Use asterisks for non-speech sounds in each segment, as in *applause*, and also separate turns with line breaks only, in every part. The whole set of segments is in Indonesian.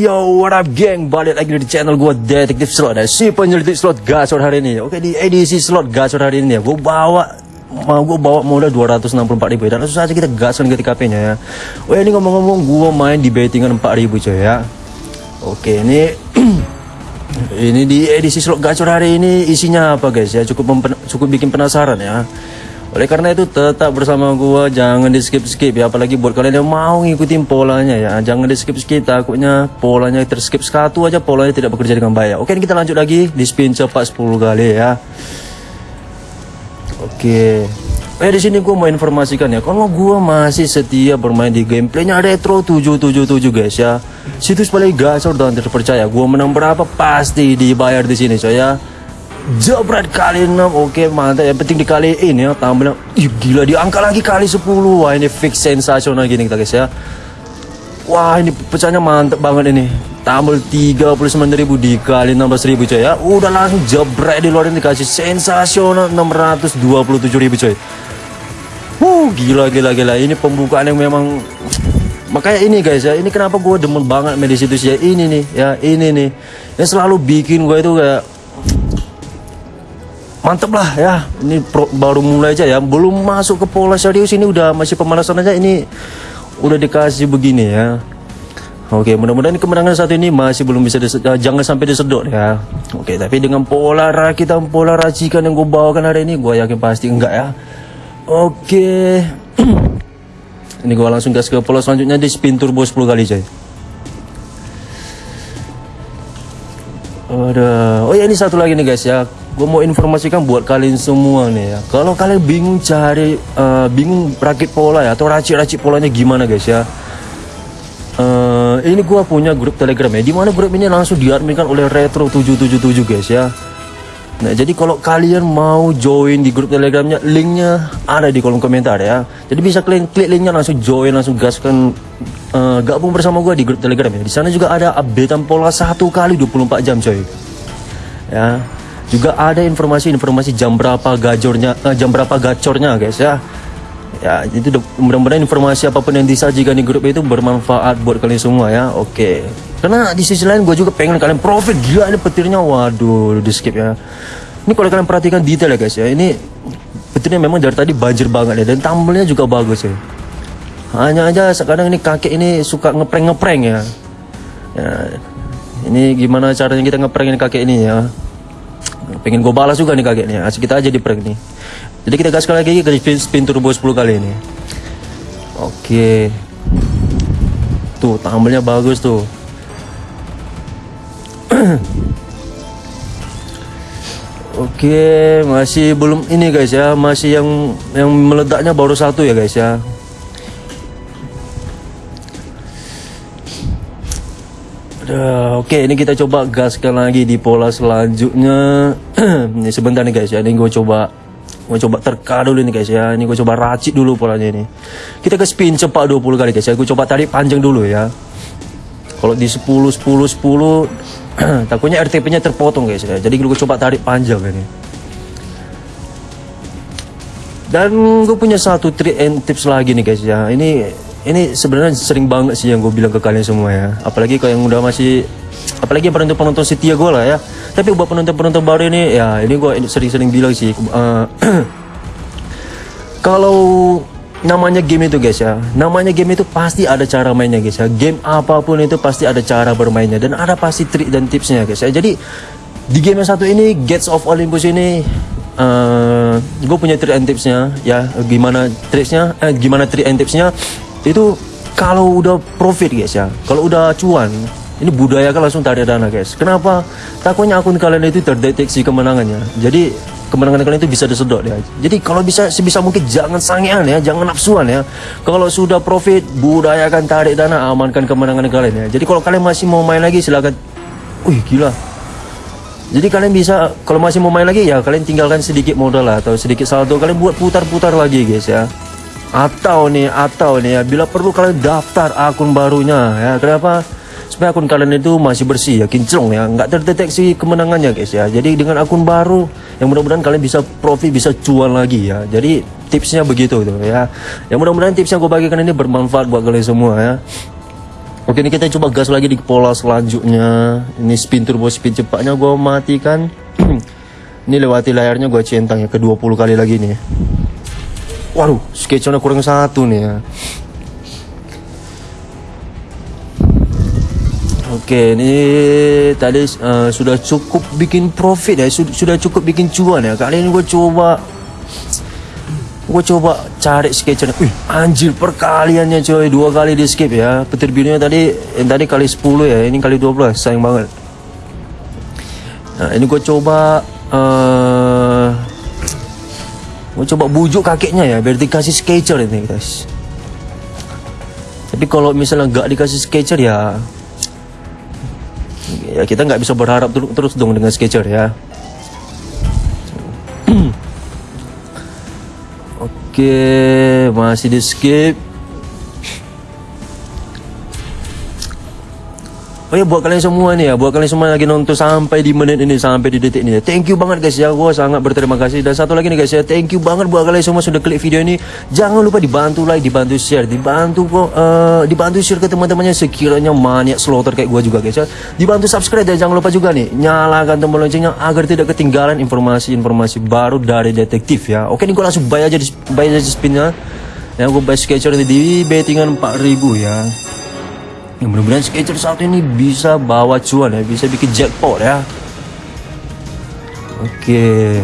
Yo, what up geng? Balik lagi di channel gue Detektif Slot dan si penyelidik slot gacor hari ini. Oke, di edisi slot gacor hari ini ya, gue bawa mau gue bawa modal 264 ribu dan langsung saja kita gaskan ke TKP nya ya. Oh ini ngomong-ngomong gue main di bettingan 4 ribu coy ya. Oke, ini *clears throat* ini di edisi slot gacor hari ini isinya apa guys ya? Cukup cukup bikin penasaran ya. Oleh karena itu tetap bersama gua jangan di skip skip ya apalagi buat kalian yang mau ngikutin polanya ya jangan di skip skip takutnya polanya terskip satu aja polanya tidak bekerja dengan baik. Oke kita lanjut lagi di spin cepat 10 kali ya. Oke. Eh di sini gua mau informasikan ya kalau gua masih setia bermain di gameplaynya Retro 777 guys ya. Situs paling gacor dan terpercaya. Gua menang berapa pasti dibayar di sini coy ya jebret kali 6 oke mantap. Yang penting dikaliin ya tambahnya Ih, gila diangkat lagi kali 10 wah ini fix sensasional gini kita guys ya. Wah ini pecahnya mantap banget ini. Tambah 39.000 dikali 16.000 coy ya. Udah langsung jebret di luar ini dikasih sensasional 627.000 coy. Wuh gila gila gila. Ini pembukaan yang memang makanya ini guys ya. Ini kenapa gue demen banget medis itu ya. Ini nih ya. Ini nih. Yang selalu bikin gue itu kayak mantep lah ya. Ini pro, baru mulai aja ya. Belum masuk ke pola serius ini udah masih pemanasan aja. Ini udah dikasih begini ya. Oke mudah-mudahan kemenangan satu ini masih belum bisa uh, jangan sampai disedot ya. Oke tapi dengan pola rakitan pola racikan yang gue bawakan hari ini gue yakin pasti enggak ya. Oke. *clears throat* Ini gue langsung gas ke pola selanjutnya di spin turbo 10 kali coy. Ada, oh ya ini satu lagi nih guys ya gue mau informasikan buat kalian semua nih ya. Kalau kalian bingung cari uh, bingung rakit pola ya atau racik-racik polanya gimana guys ya. Uh, ini gue punya grup telegram ya di mana grup ini langsung diadminkan oleh retro 777 guys ya. Nah jadi kalau kalian mau join di grup telegramnya linknya ada di kolom komentar ya. Jadi bisa kalian klik linknya langsung join langsung gaskan uh, gabung bersama gue di grup telegram ya. Di sana juga ada updatean pola satu kali 24 jam coy. Ya juga ada informasi-informasi jam berapa gajornya uh, jam berapa gacornya guys ya. Ya itu mudah-mudahan informasi apa pun yang disajikan di grup itu bermanfaat buat kalian semua ya. Oke. Okay. karena di sisi lain gue juga pengen kalian profit. Gila ini petirnya. Waduh di skip ya. Ini kalau kalian perhatikan detail ya guys ya. Ini petirnya memang dari tadi banjir banget ya. Dan tambelnya juga bagus ya. Hanya aja sekarang ini kakek ini suka ngepreng-ngepreng ya. Ya ini gimana caranya kita ngeprank ini kakek ini ya pengen gue balas juga nih kakeknya asik kita aja di prank nih. Jadi kita gas lagi ke spin, turbo 10 kali ini. Oke. Tuh tambelnya bagus tuh. *clears throat* Oke, masih belum ini guys ya, masih yang yang meledaknya baru satu ya guys ya. Aduh, oke ini kita coba gaskan lagi di pola selanjutnya. *clears throat* ini sebentar nih guys ya. Ini gue coba gue coba terka dulu nih guys ya. Ini gue coba racik dulu polanya ini. Kita ke spin cepat 20 kali guys ya. Gue coba tarik panjang dulu ya. Kalau di 10 10 10 takutnya RTP-nya terpotong guys ya. Jadi gue coba tarik panjang ini. Dan gue punya satu trik and tips lagi nih guys ya. Ini ini sebenarnya sering banget sih yang gue bilang ke kalian semua ya. Apalagi kalau yang udah masih apalagi penonton penonton setia gue lah ya. Tapi buat penonton penonton baru ini ya ini gue sering-sering bilang sih uh, *clears throat* kalau namanya game itu guys ya. Namanya game itu pasti ada cara mainnya guys ya. Game apa pun itu pasti ada cara bermainnya dan ada pasti trik dan tipsnya guys ya. Jadi di game yang satu ini Gates of Olympus ini uh, gue punya trik and tipsnya ya. Gimana triknya eh, gimana trik and tipsnya itu kalau udah profit guys ya. Kalau udah cuan ini budaya kan langsung tarik dana guys. Kenapa? Takutnya akun kalian itu terdeteksi kemenangannya. Jadi kemenangan kalian itu bisa disedot ya. Jadi kalau bisa sebisa mungkin jangan sangean ya. Jangan nafsuan ya. Kalau sudah profit budayakan tarik dana amankan kemenangan kalian ya. Jadi kalau kalian masih mau main lagi silakan. Wih gila. Jadi kalian bisa kalau masih mau main lagi ya kalian tinggalkan sedikit modal lah atau sedikit saldo. Kalian buat putar-putar lagi guys ya atau nih atau nih ya bila perlu kalian daftar akun barunya ya kenapa? Supaya akun kalian itu masih bersih ya kinclong ya nggak terdeteksi kemenangannya guys ya. Jadi dengan akun baru yang mudah-mudahan kalian bisa profit bisa cuan lagi ya. Jadi tipsnya begitu tuh ya. Yang mudah-mudahan tipsnya gue bagikan ini bermanfaat buat kalian semua ya. Oke ini kita coba gas lagi di pola selanjutnya. Ini spin turbo spin cepatnya gue matikan. *clears throat* Ini lewati layarnya gue centang ya ke 20 kali lagi nih Waduh sketchnya kurang satu nih ya Oke, ini tadi uh, sudah cukup bikin profit ya, sudah, sudah cukup bikin cuan ya. Kali ini gue coba, gue coba cari sketcher. Wih, anjir perkaliannya coy, dua kali di skip ya. Petir birunya tadi, yang tadi kali 10 ya, ini kali 12, sayang banget. Nah, ini gue coba, uh, gue coba bujuk kakeknya ya, biar dikasih sketcher ini guys. Tapi kalau misalnya nggak dikasih sketcher ya ya kita nggak bisa berharap ter terus dong dengan sketcher ya *clears throat* oke masih di skip Oh ya buat kalian semua nih ya, buat kalian semua lagi nonton sampai di menit ini, sampai di detik ini. Thank you banget guys ya, gue sangat berterima kasih. Dan satu lagi nih guys ya, thank you banget buat kalian semua sudah klik video ini. Jangan lupa dibantu like, dibantu share, dibantu uh, dibantu share ke teman-temannya sekiranya maniak slaughter kayak gue juga guys ya. Dibantu subscribe dan jangan lupa juga nih, nyalakan tombol loncengnya agar tidak ketinggalan informasi-informasi baru dari detektif ya. Oke nih gue langsung bayar aja, bayar aja spinnya. Ya gue bayar sketcher di bettingan 4000 ya yang mudah-mudahan sketcher satu ini bisa bawa cuan ya bisa bikin jackpot ya. Oke.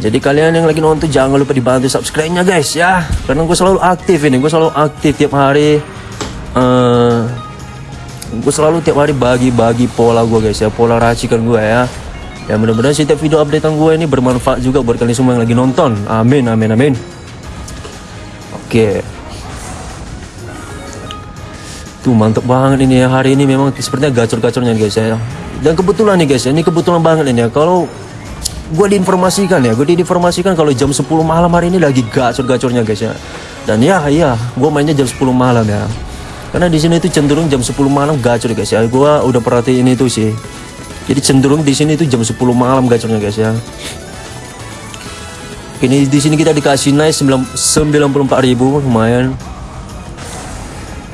Jadi kalian yang lagi nonton jangan lupa dibantu subscribe nya guys ya. Karena gue selalu aktif ini gue selalu aktif tiap hari. Uh, gue selalu tiap hari bagi-bagi pola gue guys ya. Pola racikan gue ya. Ya mudah-mudahan setiap video updatean gue ini bermanfaat juga buat kalian semua yang lagi nonton. Amin amin amin. Oke Tuh mantep banget ini ya hari ini memang sepertinya gacor-gacornya guys ya. Dan kebetulan nih guys ya, ini kebetulan banget ini ya. Kalau gue diinformasikan ya, gue diinformasikan kalau jam 10 malam hari ini lagi gacor-gacornya guys ya. Dan ya iya, gue mainnya jam 10 malam ya. Karena di sini itu cenderung jam 10 malam gacor guys ya. Gue udah perhatiin itu sih. Jadi cenderung di sini itu jam 10 malam gacornya guys ya. Ini di sini kita dikasih naik 94.000 lumayan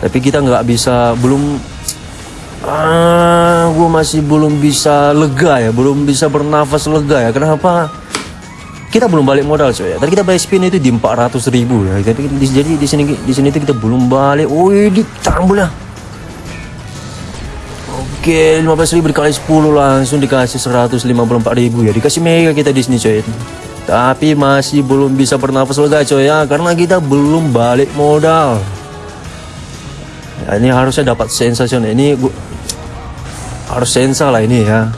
tapi kita nggak bisa belum ah gue masih belum bisa lega ya belum bisa bernafas lega ya. Kenapa? Kita belum balik modal coy. Ya tadi kita bayar spin itu di 400 ribu ya. Jadi di, jadi di sini di sini itu kita belum balik. Oh di tambul ya Oke, 15 ribu dikali 10 langsung dikasih 154 ribu ya. Dikasih mega kita di sini coy. Tapi masih belum bisa bernafas lega coy ya. Karena kita belum balik modal ya, ini harusnya dapat sensasi. Ini gua, harus sensa lah ini ya.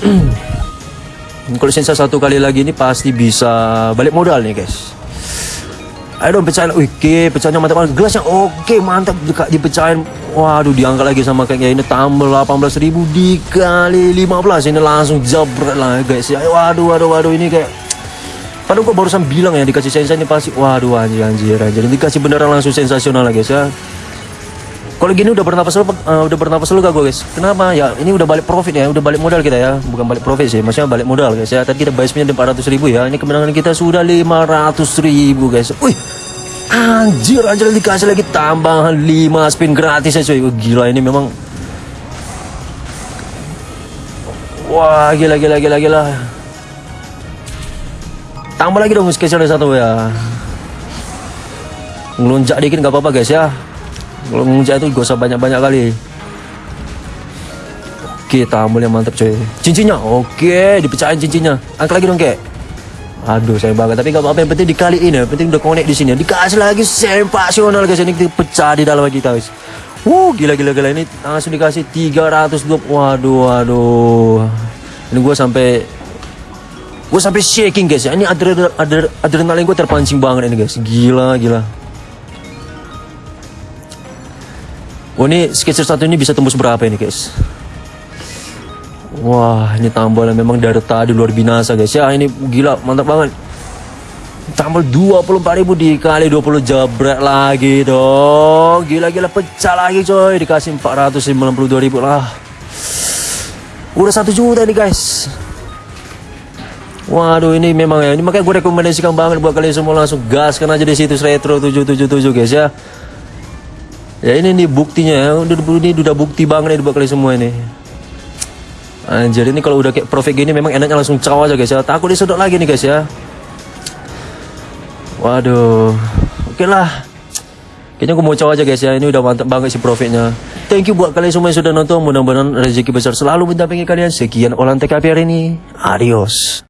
*clears throat* Kalau sensa satu kali lagi ini pasti bisa balik modal nih guys. Ayo dong pecahin. Oke pecahnya mantap banget gelasnya oke mantap. Dipecahin. Waduh diangkat lagi sama kayaknya ini tambah 18 ribu dikali 15 ini langsung jabret lah guys. Ya waduh waduh waduh. Ini kayak Padahal gue barusan bilang ya dikasih sensasi pasti waduh anjir anjir anjir dikasih beneran langsung sensasional lah guys ya. Kalau gini udah bernapas lu, uh, udah bernapas lu gak gue guys? Kenapa? Ya ini udah balik profit ya, udah balik modal kita ya, bukan balik profit sih, maksudnya balik modal guys ya. Tadi kita bayar spinnya 400 ribu ya, ini kemenangan kita sudah 500 ribu guys. Wih, anjir anjir dikasih lagi tambahan 5 spin gratis ya cuy. Gila ini memang Wah gila gila gila gila Tambah lagi dong sketcher satu ya. Ngelunjak dikit nggak apa-apa guys ya. Kalau ngelunjak itu usah banyak-banyak kali. Oke, tambah yang mantap coy. Cincinnya, oke, dipecahin cincinnya. Angkat lagi dong kek. Aduh, saya banget. Tapi gak apa-apa. Yang penting dikaliin ya. Penting udah connect di sini. Dikasih lagi sensasional guys. Ini pecah di dalam kita guys. Wuh, gila gila gila ini langsung dikasih 320. Waduh, waduh. Ini gue sampai gue sampai shaking guys. Ya ini adrenalin, adrenalin, adrenalin gue terpancing banget ini guys. Gila gila. Oh ini sketcher satu ini bisa tembus berapa ini guys? Wah ini tambalan memang dari tadi luar binasa guys. Ya ini gila mantap banget. Tambah 24.000 dikali 20 jabret lagi dong. Gila-gila pecah lagi coy. Dikasih 492.000 lah. Udah satu juta nih guys Waduh ini memang ya, ini makanya gue rekomendasikan banget buat kalian semua langsung gaskan aja di situs retro 777 guys ya. Ya ini nih buktinya ya, udah ini udah bukti banget nih buat kalian semua ini. Anjir ini kalau udah kayak profit gini memang enaknya langsung caw aja guys ya. Takut disedot lagi nih guys ya. Waduh. Oke lah. Kayaknya aku mau caw aja guys ya. Ini udah mantap banget sih profitnya. Thank you buat kalian semua yang sudah nonton. Mudah-mudahan rezeki besar selalu mendampingi kalian. Sekian olahan TKP hari ini. Adios.